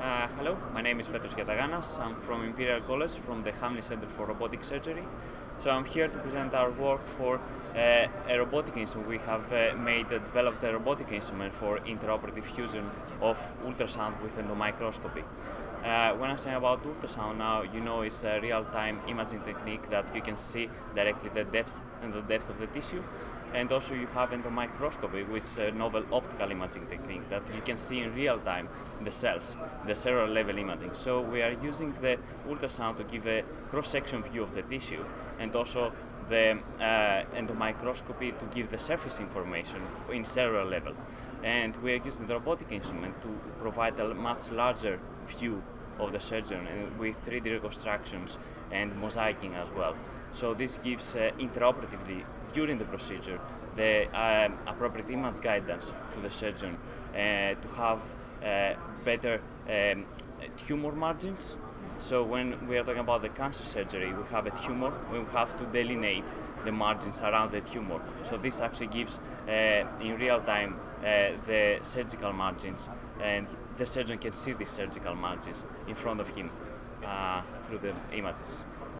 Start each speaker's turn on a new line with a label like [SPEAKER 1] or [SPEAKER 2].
[SPEAKER 1] Uh, hello, my name is Petros Giataganas. I'm from Imperial College, from the Hamlyn Center for Robotic Surgery. So I'm here to present our work for uh, a robotic instrument. We have uh, made, uh, developed a robotic instrument for intraoperative fusion of ultrasound with endomicroscopy. Uh, when I'm saying about ultrasound now, you know it's a real-time imaging technique that you can see directly the depth and the depth of the tissue. And also you have endomicroscopy, which is a novel optical imaging technique that you can see in real time the cells, the cellular level imaging. So we are using the ultrasound to give a cross-section view of the tissue and also the uh, endomicroscopy to give the surface information in cellular level. And we are using the robotic instrument to provide a much larger view of the surgeon and with 3D reconstructions and mosaicing as well. So this gives uh, intraoperatively during the procedure the um, appropriate image guidance to the surgeon uh, to have uh, better um, tumor margins. So when we are talking about the cancer surgery, we have a tumor, we have to delineate the margins around the tumor. So this actually gives, uh, in real time, uh, the surgical margins, and the surgeon can see these surgical margins in front of him uh, through the images.